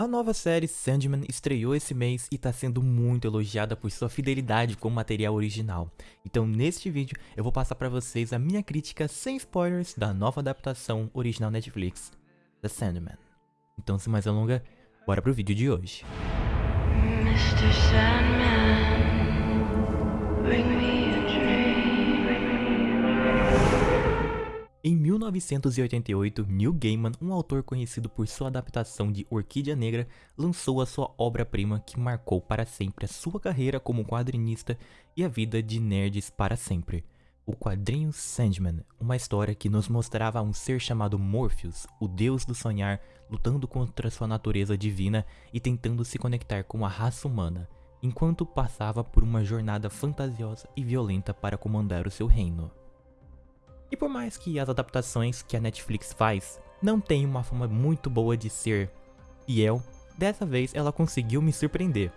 A nova série Sandman estreou esse mês e está sendo muito elogiada por sua fidelidade com o material original. Então neste vídeo eu vou passar para vocês a minha crítica sem spoilers da nova adaptação original Netflix, The Sandman. Então sem mais alonga, bora pro vídeo de hoje. Mr. Sandman, bring me Em 1988, Neil Gaiman, um autor conhecido por sua adaptação de Orquídea Negra, lançou a sua obra-prima que marcou para sempre a sua carreira como quadrinista e a vida de nerds para sempre. O quadrinho Sandman, uma história que nos mostrava um ser chamado Morpheus, o deus do sonhar, lutando contra sua natureza divina e tentando se conectar com a raça humana, enquanto passava por uma jornada fantasiosa e violenta para comandar o seu reino. E por mais que as adaptações que a Netflix faz não tenham uma forma muito boa de ser fiel, dessa vez ela conseguiu me surpreender.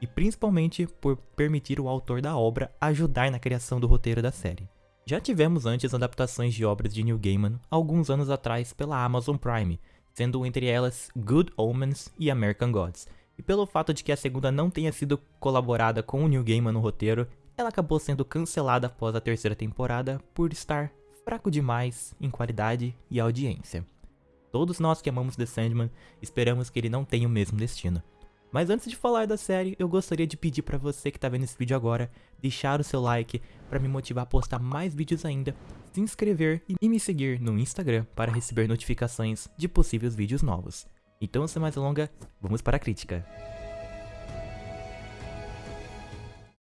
E principalmente por permitir o autor da obra ajudar na criação do roteiro da série. Já tivemos antes adaptações de obras de Neil Gaiman alguns anos atrás pela Amazon Prime, sendo entre elas Good Omens e American Gods. E pelo fato de que a segunda não tenha sido colaborada com o Neil Gaiman no roteiro, ela acabou sendo cancelada após a terceira temporada por estar fraco demais em qualidade e audiência. Todos nós que amamos The Sandman esperamos que ele não tenha o mesmo destino. Mas antes de falar da série, eu gostaria de pedir para você que está vendo esse vídeo agora, deixar o seu like para me motivar a postar mais vídeos ainda, se inscrever e me seguir no Instagram para receber notificações de possíveis vídeos novos. Então, sem mais delongas, vamos para a crítica.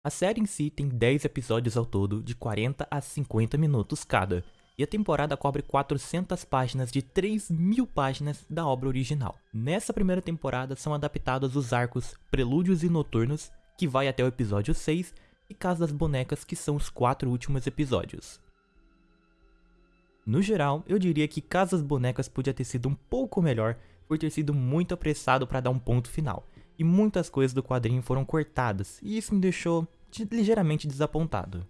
A série em si tem 10 episódios ao todo, de 40 a 50 minutos cada, e a temporada cobre 400 páginas de 3 mil páginas da obra original. Nessa primeira temporada são adaptados os arcos Prelúdios e Noturnos, que vai até o episódio 6, e Casa das Bonecas, que são os quatro últimos episódios. No geral, eu diria que Casas Bonecas podia ter sido um pouco melhor por ter sido muito apressado para dar um ponto final, e muitas coisas do quadrinho foram cortadas, e isso me deixou ligeiramente desapontado.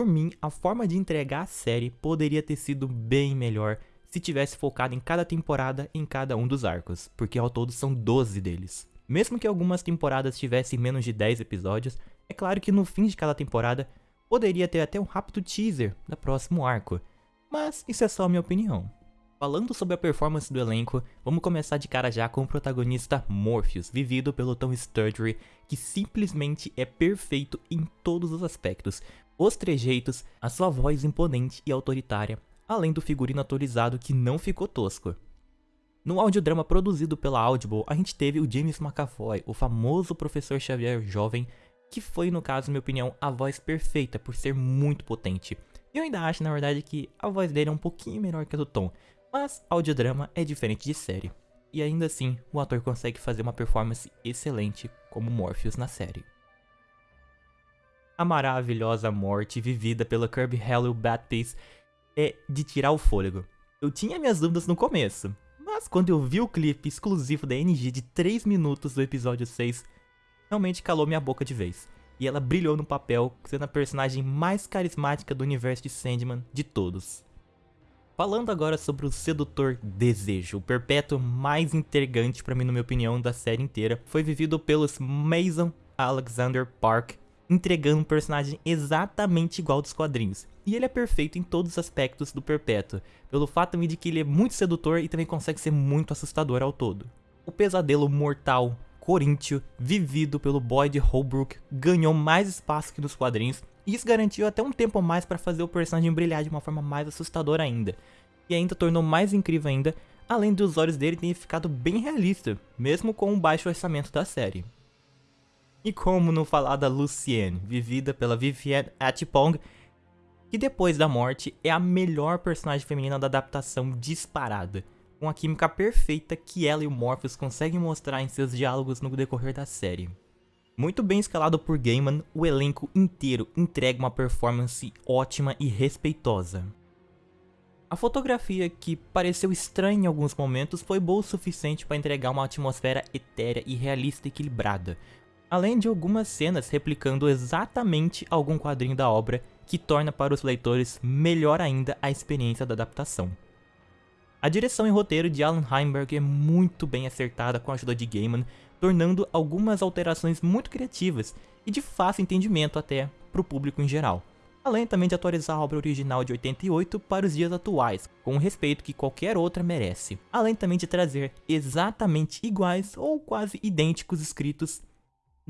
Por mim, a forma de entregar a série poderia ter sido bem melhor se tivesse focado em cada temporada em cada um dos arcos, porque ao todo são 12 deles. Mesmo que algumas temporadas tivessem menos de 10 episódios, é claro que no fim de cada temporada poderia ter até um rápido teaser do próximo arco, mas isso é só a minha opinião. Falando sobre a performance do elenco, vamos começar de cara já com o protagonista Morpheus, vivido pelo Tom Sturgery, que simplesmente é perfeito em todos os aspectos, os trejeitos, a sua voz imponente e autoritária, além do figurino atualizado que não ficou tosco. No audiodrama produzido pela Audible, a gente teve o James McAvoy, o famoso professor Xavier jovem, que foi, no caso, na minha opinião, a voz perfeita por ser muito potente. Eu ainda acho, na verdade, que a voz dele é um pouquinho melhor que a do Tom, mas audiodrama é diferente de série. E ainda assim, o ator consegue fazer uma performance excelente como Morpheus na série a maravilhosa morte vivida pela Kirby Hello Baptiste é de tirar o fôlego. Eu tinha minhas dúvidas no começo, mas quando eu vi o clipe exclusivo da NG de 3 minutos do episódio 6, realmente calou minha boca de vez. E ela brilhou no papel, sendo a personagem mais carismática do universo de Sandman de todos. Falando agora sobre o sedutor Desejo, o perpétuo mais intrigante para mim, na minha opinião, da série inteira, foi vivido pelos Mason Alexander Park entregando um personagem exatamente igual dos quadrinhos. E ele é perfeito em todos os aspectos do Perpétuo, pelo fato de que ele é muito sedutor e também consegue ser muito assustador ao todo. O pesadelo mortal Coríntio, vivido pelo Boyd Holbrook, ganhou mais espaço que nos quadrinhos, e isso garantiu até um tempo mais para fazer o personagem brilhar de uma forma mais assustadora ainda. E ainda tornou mais incrível ainda, além dos olhos dele terem ficado bem realista, mesmo com o baixo orçamento da série. E como não falar da Lucienne, vivida pela Vivienne Atipong, que depois da morte é a melhor personagem feminina da adaptação disparada, com a química perfeita que ela e o Morpheus conseguem mostrar em seus diálogos no decorrer da série. Muito bem escalado por Gaiman, o elenco inteiro entrega uma performance ótima e respeitosa. A fotografia, que pareceu estranha em alguns momentos, foi boa o suficiente para entregar uma atmosfera etérea e realista equilibrada, além de algumas cenas replicando exatamente algum quadrinho da obra que torna para os leitores melhor ainda a experiência da adaptação. A direção e roteiro de Alan Heinberg é muito bem acertada com a ajuda de Gaiman, tornando algumas alterações muito criativas e de fácil entendimento até para o público em geral. Além também de atualizar a obra original de 88 para os dias atuais, com o respeito que qualquer outra merece. Além também de trazer exatamente iguais ou quase idênticos escritos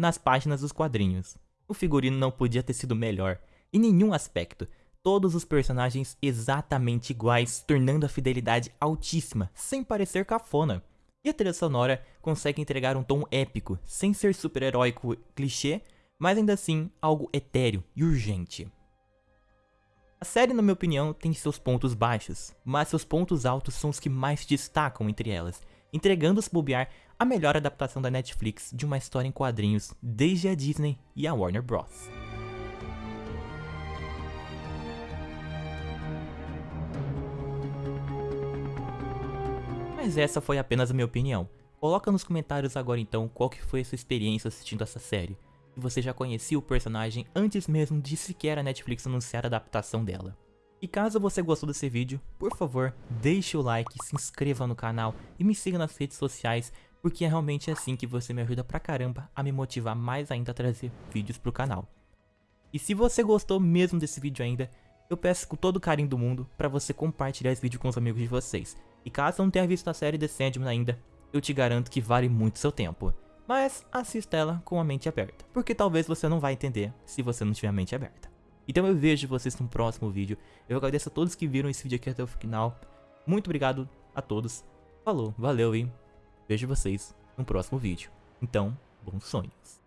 nas páginas dos quadrinhos. O figurino não podia ter sido melhor, em nenhum aspecto, todos os personagens exatamente iguais, tornando a fidelidade altíssima, sem parecer cafona. E a trilha sonora consegue entregar um tom épico, sem ser super-heróico clichê, mas ainda assim algo etéreo e urgente. A série, na minha opinião, tem seus pontos baixos, mas seus pontos altos são os que mais destacam entre elas, entregando se bobear a melhor adaptação da Netflix de uma história em quadrinhos desde a Disney e a Warner Bros. Mas essa foi apenas a minha opinião. Coloca nos comentários agora então qual que foi a sua experiência assistindo essa série. Se você já conhecia o personagem antes mesmo de sequer a Netflix anunciar a adaptação dela. E caso você gostou desse vídeo, por favor, deixe o like, se inscreva no canal e me siga nas redes sociais, porque é realmente assim que você me ajuda pra caramba a me motivar mais ainda a trazer vídeos pro canal. E se você gostou mesmo desse vídeo ainda, eu peço com todo o carinho do mundo para você compartilhar esse vídeo com os amigos de vocês. E caso não tenha visto a série The Sandman ainda, eu te garanto que vale muito seu tempo. Mas assista ela com a mente aberta, porque talvez você não vai entender se você não tiver a mente aberta. Então eu vejo vocês no próximo vídeo. Eu agradeço a todos que viram esse vídeo aqui até o final. Muito obrigado a todos. Falou, valeu e vejo vocês no próximo vídeo. Então, bons sonhos.